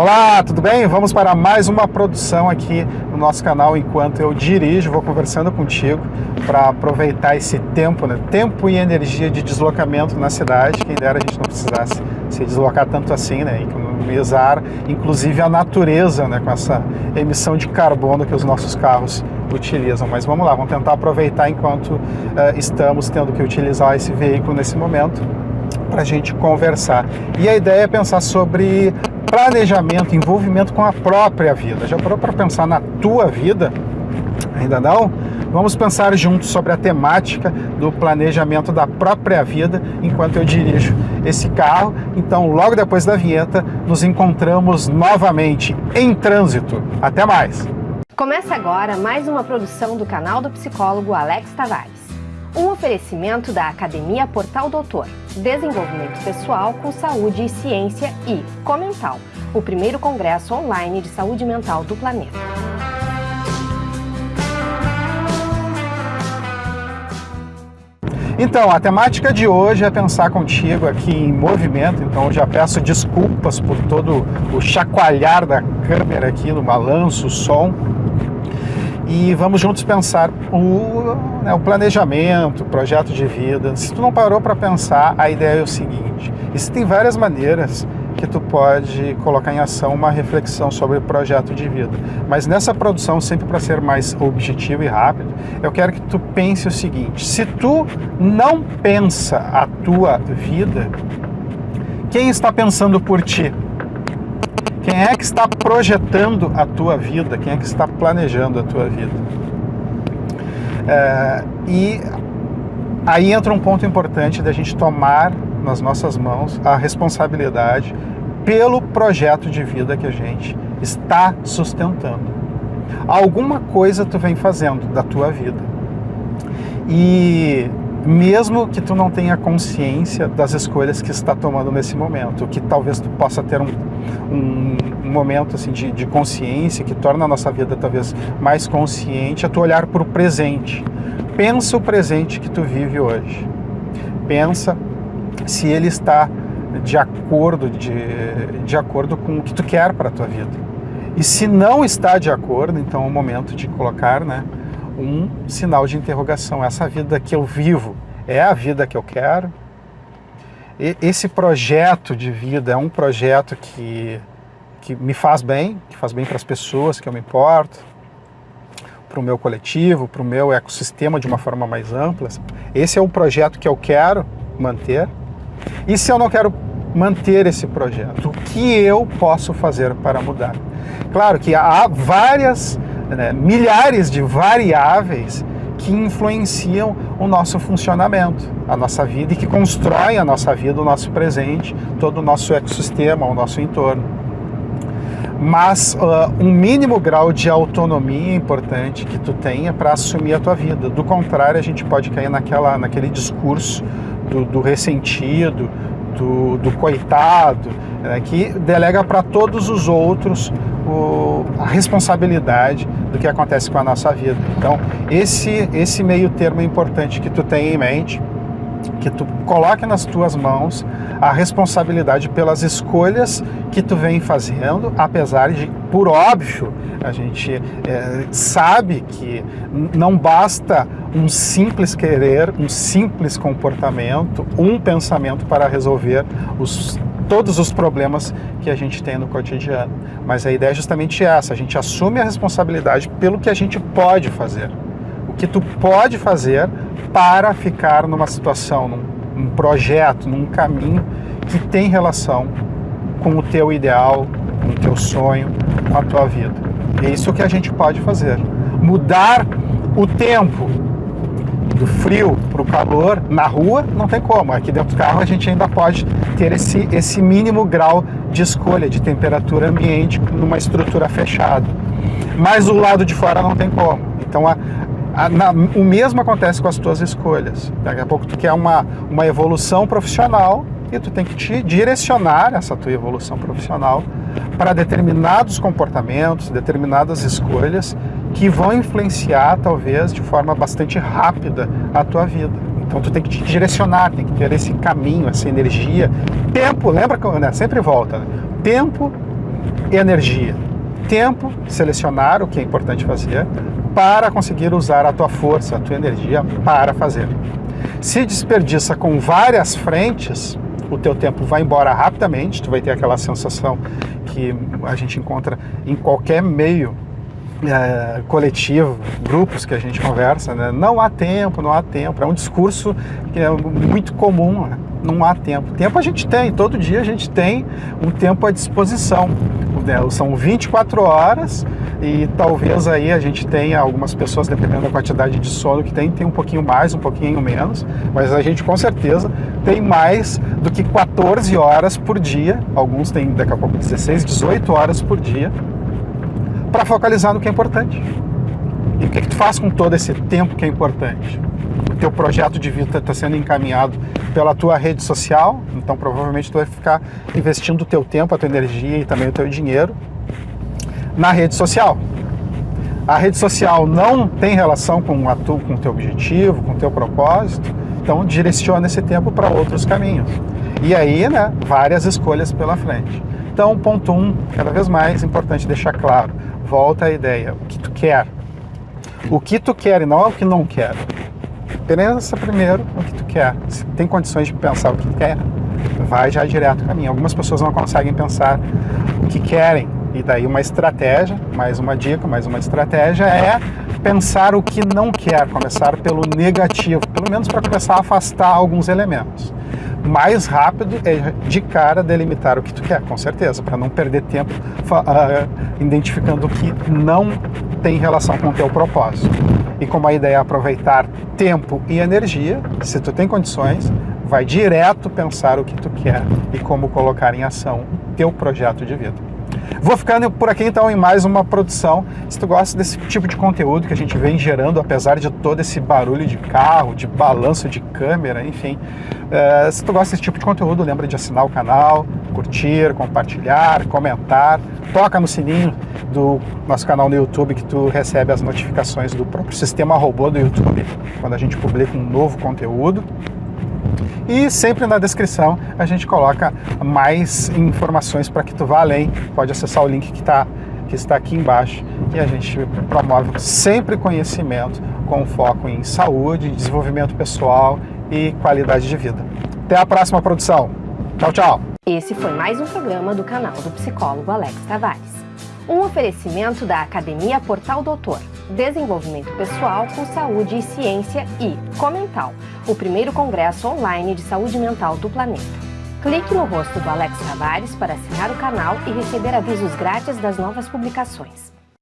Olá, tudo bem? Vamos para mais uma produção aqui no nosso canal Enquanto Eu Dirijo. Vou conversando contigo para aproveitar esse tempo, né? tempo e energia de deslocamento na cidade. Quem dera a gente não precisasse se deslocar tanto assim, né? economizar inclusive a natureza né? com essa emissão de carbono que os nossos carros utilizam. Mas vamos lá, vamos tentar aproveitar enquanto uh, estamos tendo que utilizar esse veículo nesse momento para a gente conversar. E a ideia é pensar sobre planejamento, envolvimento com a própria vida. Já parou para pensar na tua vida? Ainda não? Vamos pensar juntos sobre a temática do planejamento da própria vida enquanto eu dirijo esse carro. Então, logo depois da vinheta, nos encontramos novamente em trânsito. Até mais! Começa agora mais uma produção do canal do psicólogo Alex Tavares. Um oferecimento da Academia Portal Doutor, Desenvolvimento Pessoal com Saúde e Ciência e Comental, o primeiro congresso online de saúde mental do planeta. Então, a temática de hoje é pensar contigo aqui em movimento, então já peço desculpas por todo o chacoalhar da câmera aqui no balanço, som, e vamos juntos pensar o, né, o planejamento, o projeto de vida. Se tu não parou para pensar, a ideia é o seguinte, existem várias maneiras que tu pode colocar em ação uma reflexão sobre o projeto de vida. Mas nessa produção, sempre para ser mais objetivo e rápido, eu quero que tu pense o seguinte, se tu não pensa a tua vida, quem está pensando por ti? Quem é que está projetando a tua vida? Quem é que está planejando a tua vida? É, e aí entra um ponto importante da gente tomar nas nossas mãos a responsabilidade pelo projeto de vida que a gente está sustentando. Alguma coisa tu vem fazendo da tua vida. E mesmo que tu não tenha consciência das escolhas que está tomando nesse momento, que talvez tu possa ter um, um, momento assim de, de, consciência que torna a nossa vida talvez mais consciente, é tu olhar para o presente. Pensa o presente que tu vive hoje. Pensa se ele está de acordo, de, de acordo com o que tu quer para a tua vida. E se não está de acordo, então é o momento de colocar né, um sinal de interrogação. Essa vida que eu vivo é a vida que eu quero? E esse projeto de vida é um projeto que, que me faz bem, que faz bem para as pessoas que eu me importo, para o meu coletivo, para o meu ecossistema de uma forma mais ampla. Esse é o projeto que eu quero manter. E se eu não quero manter esse projeto, o que eu posso fazer para mudar? Claro que há várias né, milhares de variáveis que influenciam o nosso funcionamento, a nossa vida e que constroem a nossa vida, o nosso presente, todo o nosso ecossistema, o nosso entorno. Mas uh, um mínimo grau de autonomia é importante que tu tenha para assumir a tua vida. Do contrário, a gente pode cair naquela, naquele discurso do, do ressentido, do, do coitado, né, que delega para todos os outros o, a responsabilidade do que acontece com a nossa vida. Então, esse, esse meio termo é importante que tu tenha em mente, que tu coloque nas tuas mãos a responsabilidade pelas escolhas que tu vem fazendo, apesar de, por óbvio, a gente é, sabe que não basta um simples querer, um simples comportamento, um pensamento para resolver os todos os problemas que a gente tem no cotidiano. Mas a ideia é justamente essa, a gente assume a responsabilidade pelo que a gente pode fazer. O que tu pode fazer para ficar numa situação, num, num projeto, num caminho que tem relação com o teu ideal, com o teu sonho, com a tua vida. É isso que a gente pode fazer. Mudar o tempo, do frio para o calor, na rua não tem como. Aqui dentro do carro a gente ainda pode ter esse, esse mínimo grau de escolha de temperatura ambiente numa estrutura fechada. Mas o lado de fora não tem como. Então a, na, o mesmo acontece com as tuas escolhas. Daqui a pouco tu quer uma, uma evolução profissional e tu tem que te direcionar essa tua evolução profissional para determinados comportamentos, determinadas escolhas que vão influenciar, talvez, de forma bastante rápida a tua vida. Então tu tem que te direcionar, tem que ter esse caminho, essa energia. Tempo, lembra que né, sempre volta, né? tempo energia. Tempo, selecionar o que é importante fazer para conseguir usar a tua força, a tua energia para fazer. Se desperdiça com várias frentes, o teu tempo vai embora rapidamente, tu vai ter aquela sensação que a gente encontra em qualquer meio é, coletivo, grupos que a gente conversa, né? não há tempo, não há tempo. É um discurso que é muito comum, né? Não há tempo. Tempo a gente tem, todo dia a gente tem um tempo à disposição. São 24 horas e talvez aí a gente tenha algumas pessoas, dependendo da quantidade de sono que tem, tem um pouquinho mais, um pouquinho menos, mas a gente com certeza tem mais do que 14 horas por dia, alguns têm daqui a pouco 16, 18 horas por dia, para focalizar no que é importante. E o que, é que tu faz com todo esse tempo que é importante? Teu projeto de vida está sendo encaminhado pela tua rede social, então provavelmente tu vai ficar investindo o teu tempo, a tua energia e também o teu dinheiro na rede social. A rede social não tem relação com, a com o teu objetivo, com o teu propósito, então direciona esse tempo para outros caminhos. E aí, né, várias escolhas pela frente. Então, ponto um, cada vez mais importante deixar claro, volta à ideia, o que tu quer. O que tu quer e não é o que não quer. Pensa primeiro o que tu quer. Se tem condições de pensar o que quer, vai já direto para mim. Algumas pessoas não conseguem pensar o que querem. E daí uma estratégia, mais uma dica, mais uma estratégia é pensar o que não quer, começar pelo negativo, pelo menos para começar a afastar alguns elementos mais rápido é de cara delimitar o que tu quer, com certeza, para não perder tempo uh, identificando o que não tem relação com o teu propósito. E como a ideia é aproveitar tempo e energia, se tu tem condições, vai direto pensar o que tu quer e como colocar em ação teu projeto de vida. Vou ficando por aqui então em mais uma produção. Se tu gosta desse tipo de conteúdo que a gente vem gerando, apesar de todo esse barulho de carro, de balanço de câmera, enfim. Uh, se tu gosta desse tipo de conteúdo, lembra de assinar o canal, curtir, compartilhar, comentar. Toca no sininho do nosso canal no YouTube que tu recebe as notificações do próprio sistema robô do YouTube quando a gente publica um novo conteúdo. E sempre na descrição a gente coloca mais informações para que tu vá além. Pode acessar o link que, tá, que está aqui embaixo e a gente promove sempre conhecimento com foco em saúde, desenvolvimento pessoal e qualidade de vida. Até a próxima produção. Tchau, tchau. Esse foi mais um programa do canal do psicólogo Alex Tavares. Um oferecimento da Academia Portal Doutor Desenvolvimento Pessoal com Saúde e Ciência e Comental, o primeiro congresso online de saúde mental do planeta. Clique no rosto do Alex Tavares para assinar o canal e receber avisos grátis das novas publicações.